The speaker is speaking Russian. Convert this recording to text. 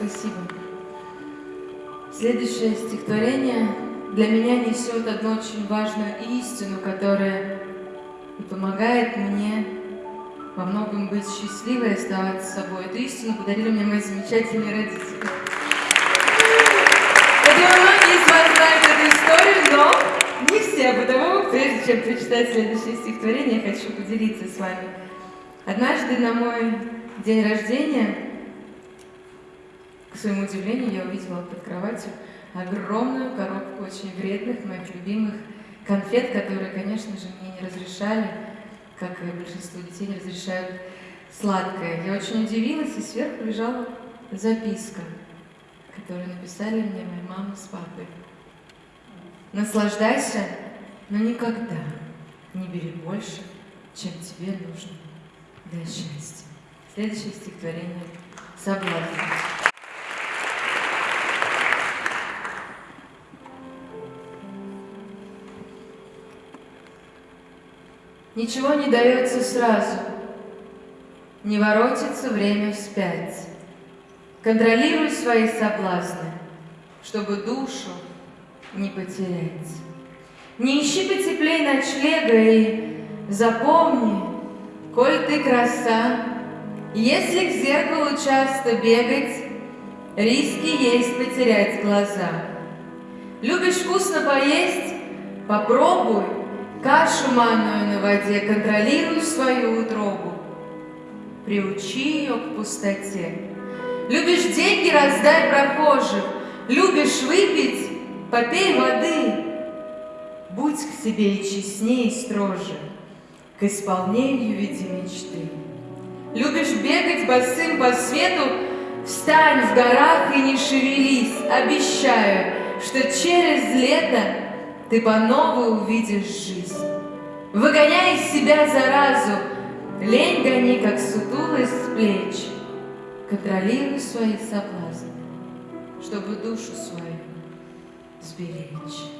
Спасибо. Следующее стихотворение для меня несет одну очень важную истину, которая помогает мне во многом быть счастливой и оставаться собой. Эту истину подарили мне мои замечательные родители. Я думаю, многие из вас знают эту историю, но не все, потому прежде чем прочитать следующее стихотворение, я хочу поделиться с вами. Однажды на мой день рождения, к своему удивлению, я увидела под кроватью огромную коробку очень вредных, моих любимых конфет, которые, конечно же, мне не разрешали, как и большинство детей не разрешают сладкое. Я очень удивилась, и сверху лежала записка, которую написали мне моя мама с папой. Наслаждайся, но никогда не бери больше, чем тебе нужно для счастья. Следующее стихотворение «Соблазн». Ничего не дается сразу, не воротится время вспять. Контролируй свои соблазны, чтобы душу не потерять. Не ищи потеплей ночлега и запомни, коль ты краса, если к зеркалу часто бегать, риски есть потерять глаза. Любишь вкусно поесть? Попробуй кашу манную на воде, контролируй свою утробу. Приучи ее к пустоте. Любишь деньги, раздай прохожим. Любишь выпить, попей воды. Будь к себе и честнее, и строже, К исполнению веди мечты. Любишь бегать босым по свету, Встань в горах и не шевелись, Обещаю, что через лето Ты по новой увидишь жизнь. Выгоняй из себя заразу, Лень гони, как сутулость с плеч, Контролируй свои соблазны, Чтобы душу свою сберечь.